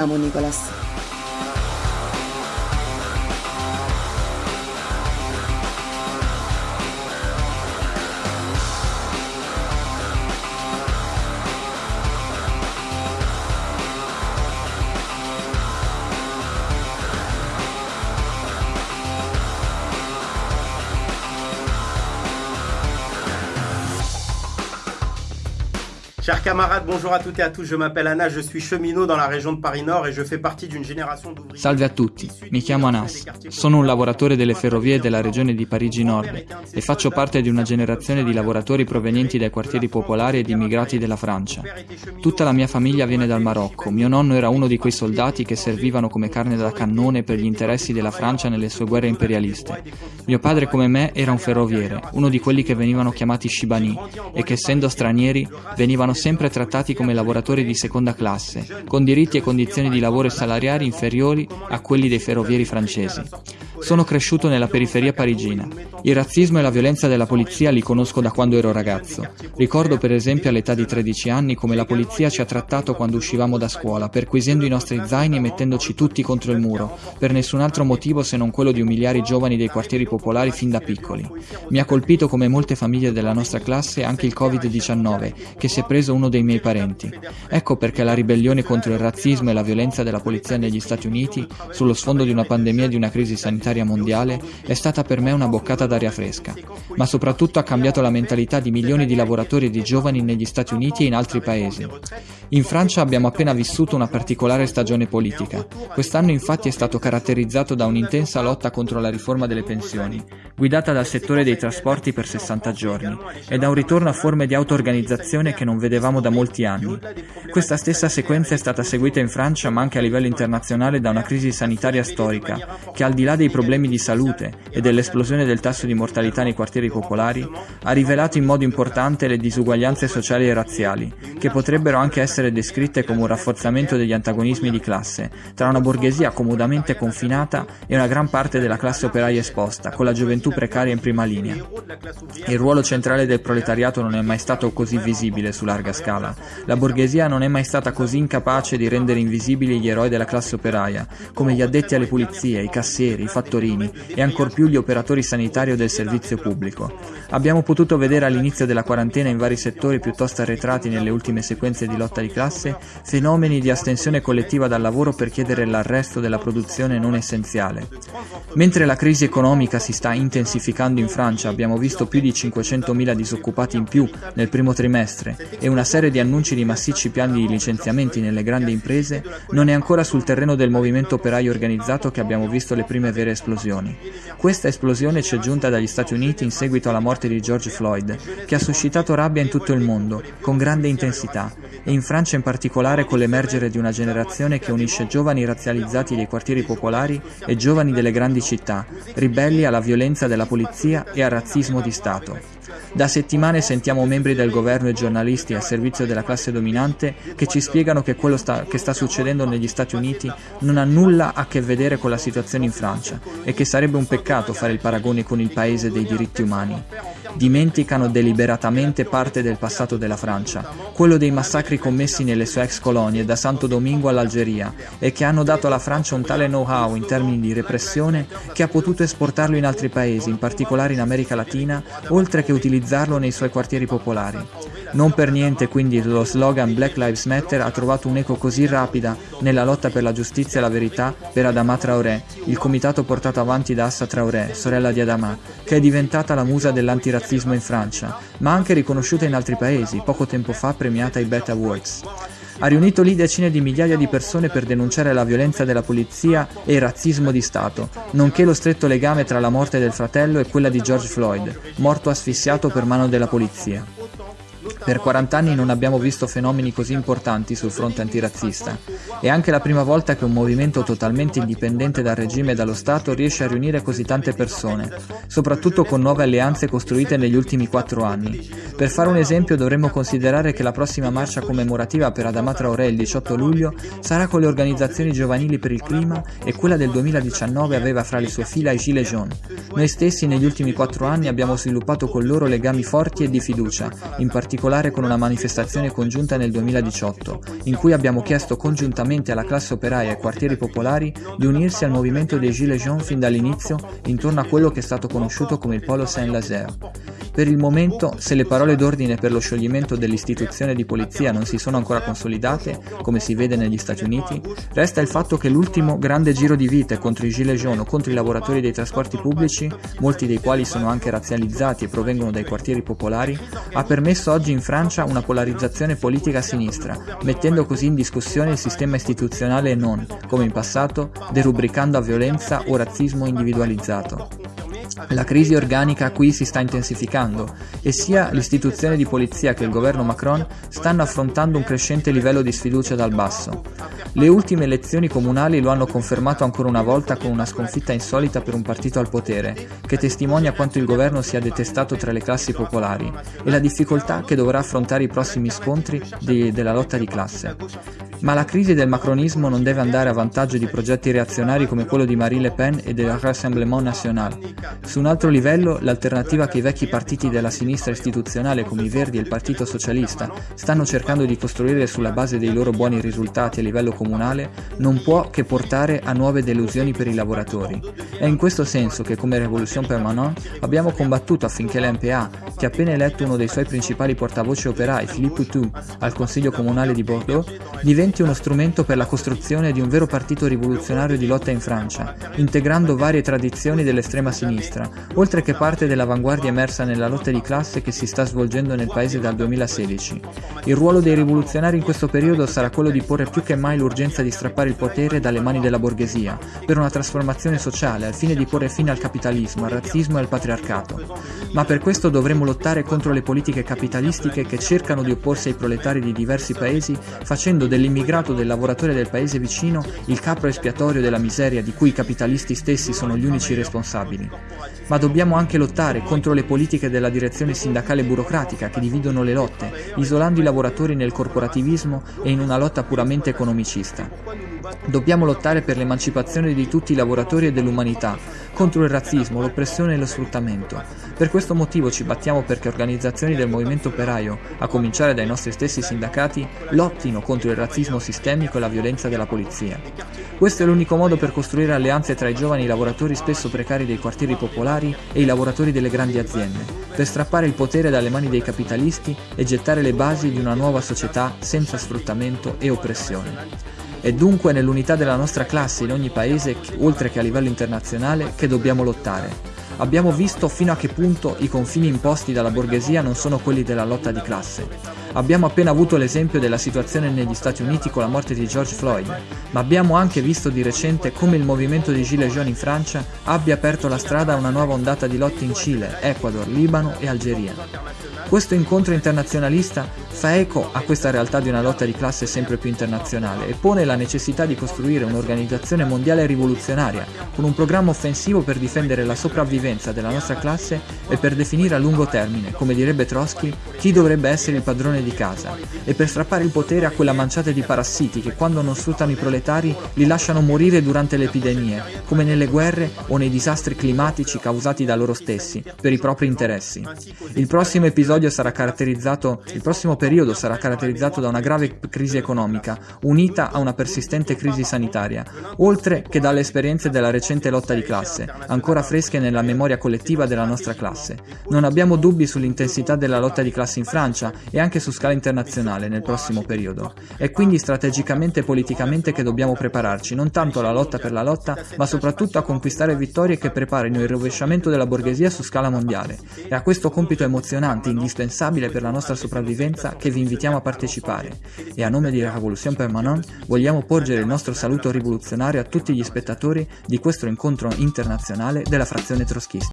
Amo, Nicolás. Chers camarades, bonjour à toutes et à tous, je m'appelle Anna, je suis cheminot dans la région de Paris Nord et je fais partie d'une génération d'ouvriers. Salve a tutti, mi chiamo Anas, sono un lavoratore delle ferrovie della regione di Parigi Nord e faccio parte di una generazione di lavoratori provenienti dai quartieri popolari ed immigrati della Francia. Tutta la mia famiglia viene dal Marocco, mio nonno era uno di quei soldati che servivano come carne da cannone per gli interessi della Francia nelle sue guerre imperialiste. Mio padre come me era un ferroviere, uno di quelli che venivano chiamati Shibani e che essendo stranieri venivano sempre trattati come lavoratori di seconda classe, con diritti e condizioni di lavoro e salariari inferiori a quelli dei ferrovieri francesi. Sono cresciuto nella periferia parigina. Il razzismo e la violenza della polizia li conosco da quando ero ragazzo. Ricordo per esempio all'età di 13 anni come la polizia ci ha trattato quando uscivamo da scuola, perquisendo i nostri zaini e mettendoci tutti contro il muro, per nessun altro motivo se non quello di umiliare i giovani dei quartieri popolari fin da piccoli. Mi ha colpito come molte famiglie della nostra classe anche il Covid-19, che si è preso uno dei miei parenti. Ecco perché la ribellione contro il razzismo e la violenza della polizia negli Stati Uniti, sullo sfondo di una pandemia e di una crisi sanitaria mondiale, è stata per me una boccata d'aria fresca, ma soprattutto ha cambiato la mentalità di milioni di lavoratori e di giovani negli Stati Uniti e in altri paesi. In Francia abbiamo appena vissuto una particolare stagione politica. Quest'anno infatti è stato caratterizzato da un'intensa lotta contro la riforma delle pensioni, guidata dal settore dei trasporti per 60 giorni, e da un ritorno a forme di auto-organizzazione che non vedevamo da molti anni. Questa stessa sequenza è stata seguita in Francia ma anche a livello internazionale da una crisi sanitaria storica, che al di là dei problemi di salute e dell'esplosione del tasso di mortalità nei quartieri popolari, ha rivelato in modo importante le disuguaglianze sociali e razziali, che potrebbero anche essere descritte come un rafforzamento degli antagonismi di classe, tra una borghesia comodamente confinata e una gran parte della classe operaia esposta, con la gioventù precaria in prima linea. Il ruolo centrale del proletariato non è mai stato così visibile su larga scala. La borghesia non è mai stata così incapace di rendere invisibili gli eroi della classe operaia, come gli addetti alle pulizie, i cassieri, i fattorini e ancor più gli operatori sanitari o del servizio pubblico. Abbiamo potuto vedere all'inizio della quarantena in vari settori piuttosto arretrati nelle ultime sequenze di lotta di classe fenomeni di astensione collettiva dal lavoro per chiedere l'arresto della produzione non essenziale. Mentre la crisi economica si sta intensificando in Francia, abbiamo visto più di 500.000 disoccupati in più nel primo trimestre e una serie di annunci di massicci piani di licenziamenti nelle grandi imprese, non è ancora sul terreno del movimento operaio organizzato che abbiamo visto le prime vere esplosioni. Questa esplosione ci è giunta dagli Stati Uniti in seguito alla morte di George Floyd, che ha suscitato rabbia in tutto il mondo, con grande intensità, e in Francia in particolare con l'emergere di una generazione che unisce giovani razzializzati dei quartieri popolari e giovani delle grandi città, ribelli alla violenza della polizia e al razzismo di Stato. Da settimane sentiamo membri del governo e giornalisti al servizio della classe dominante che ci spiegano che quello sta, che sta succedendo negli Stati Uniti non ha nulla a che vedere con la situazione in Francia e che sarebbe un peccato fare il paragone con il paese dei diritti umani. Dimenticano deliberatamente parte del passato della Francia, quello dei massacri commessi nelle sue ex colonie da Santo Domingo all'Algeria e che hanno dato alla Francia un tale know-how in termini di repressione che ha potuto esportarlo in altri paesi, in particolare in America Latina, oltre che utilizzarlo nei suoi quartieri popolari. Non per niente quindi lo slogan Black Lives Matter ha trovato un'eco così rapida nella lotta per la giustizia e la verità per Adama Traoré, il comitato portato avanti da Assa Traoré, sorella di Adama, che è diventata la musa dell'antirazzismo in Francia, ma anche riconosciuta in altri paesi, poco tempo fa premiata ai Bet Awards. Ha riunito lì decine di migliaia di persone per denunciare la violenza della polizia e il razzismo di Stato, nonché lo stretto legame tra la morte del fratello e quella di George Floyd, morto asfissiato per mano della polizia. Per 40 anni non abbiamo visto fenomeni così importanti sul fronte antirazzista. È anche la prima volta che un movimento totalmente indipendente dal regime e dallo Stato riesce a riunire così tante persone, soprattutto con nuove alleanze costruite negli ultimi quattro anni. Per fare un esempio dovremmo considerare che la prossima marcia commemorativa per Adama Traoré il 18 luglio sarà con le organizzazioni giovanili per il clima e quella del 2019 aveva fra le sue fila i Gilets jaunes. Noi stessi negli ultimi quattro anni abbiamo sviluppato con loro legami forti e di fiducia, in particolare con una manifestazione congiunta nel 2018, in cui abbiamo chiesto congiuntamente alla classe operaia e ai quartieri popolari di unirsi al movimento dei Gilets jaunes fin dall'inizio intorno a quello che è stato conosciuto come il Polo Saint-Lazaire. Per il momento, se le parole d'ordine per lo scioglimento dell'istituzione di polizia non si sono ancora consolidate, come si vede negli Stati Uniti, resta il fatto che l'ultimo grande giro di vite contro i Gilets jaunes o contro i lavoratori dei trasporti pubblici, molti dei quali sono anche razzializzati e provengono dai quartieri popolari, ha permesso oggi in Francia una polarizzazione politica a sinistra, mettendo così in discussione il sistema istituzionale e non, come in passato, derubricando a violenza o razzismo individualizzato. La crisi organica qui si sta intensificando e sia l'istituzione di polizia che il governo Macron stanno affrontando un crescente livello di sfiducia dal basso. Le ultime elezioni comunali lo hanno confermato ancora una volta con una sconfitta insolita per un partito al potere, che testimonia quanto il governo sia detestato tra le classi popolari e la difficoltà che dovrà affrontare i prossimi scontri di, della lotta di classe. Ma la crisi del macronismo non deve andare a vantaggio di progetti reazionari come quello di Marie Le Pen e del Rassemblement National. Su un altro livello, l'alternativa che i vecchi partiti della sinistra istituzionale come i Verdi e il Partito Socialista stanno cercando di costruire sulla base dei loro buoni risultati a livello comunale non può che portare a nuove delusioni per i lavoratori. È in questo senso che come Revolution Permanente abbiamo combattuto affinché l'MPA, che ha appena eletto uno dei suoi principali portavoce operai, Philippe Poutou, al Consiglio Comunale di Bordeaux, diventi uno strumento per la costruzione di un vero partito rivoluzionario di lotta in Francia, integrando varie tradizioni dell'estrema sinistra, oltre che parte dell'avanguardia emersa nella lotta di classe che si sta svolgendo nel paese dal 2016. Il ruolo dei rivoluzionari in questo periodo sarà quello di porre più che mai l'urgenza di strappare il potere dalle mani della borghesia, per una trasformazione sociale al fine di porre fine al capitalismo, al razzismo e al patriarcato. Ma per questo dovremo lottare contro le politiche capitalistiche che cercano di opporsi ai proletari di diversi paesi, facendo dell'immigrato del lavoratore del paese vicino il capro espiatorio della miseria di cui i capitalisti stessi sono gli unici responsabili ma dobbiamo anche lottare contro le politiche della direzione sindacale burocratica che dividono le lotte, isolando i lavoratori nel corporativismo e in una lotta puramente economicista. Dobbiamo lottare per l'emancipazione di tutti i lavoratori e dell'umanità, contro il razzismo, l'oppressione e lo sfruttamento. Per questo motivo ci battiamo perché organizzazioni del movimento operaio, a cominciare dai nostri stessi sindacati, lottino contro il razzismo sistemico e la violenza della polizia. Questo è l'unico modo per costruire alleanze tra i giovani lavoratori spesso precari dei quartieri popolari e i lavoratori delle grandi aziende, per strappare il potere dalle mani dei capitalisti e gettare le basi di una nuova società senza sfruttamento e oppressione. È dunque nell'unità della nostra classe in ogni paese, oltre che a livello internazionale, che dobbiamo lottare. Abbiamo visto fino a che punto i confini imposti dalla borghesia non sono quelli della lotta di classe. Abbiamo appena avuto l'esempio della situazione negli Stati Uniti con la morte di George Floyd, ma abbiamo anche visto di recente come il movimento di Gilets jaunes in Francia abbia aperto la strada a una nuova ondata di lotte in Cile, Ecuador, Libano e Algeria. Questo incontro internazionalista fa eco a questa realtà di una lotta di classe sempre più internazionale e pone la necessità di costruire un'organizzazione mondiale rivoluzionaria, con un programma offensivo per difendere la sopravvivenza della nostra classe e per definire a lungo termine, come direbbe Trotsky, chi dovrebbe essere il padrone di casa, e per strappare il potere a quella manciata di parassiti che quando non sfruttano i proletari li lasciano morire durante le epidemie, come nelle guerre o nei disastri climatici causati da loro stessi, per i propri interessi. Il prossimo episodio sarà caratterizzato, il prossimo periodo sarà caratterizzato da una grave crisi economica, unita a una persistente crisi sanitaria, oltre che dalle esperienze della recente lotta di classe, ancora fresche nella memoria collettiva della nostra classe. Non abbiamo dubbi sull'intensità della lotta di classe in Francia e anche su scala internazionale nel prossimo periodo. È quindi strategicamente e politicamente che dobbiamo prepararci, non tanto alla lotta per la lotta, ma soprattutto a conquistare vittorie che preparino il rovesciamento della borghesia su scala mondiale. E a questo compito emozionante, indispensabile per la nostra sopravvivenza, che vi invitiamo a partecipare. E a nome di Revolution Permanente vogliamo porgere il nostro saluto rivoluzionario a tutti gli spettatori di questo incontro internazionale della frazione troschista.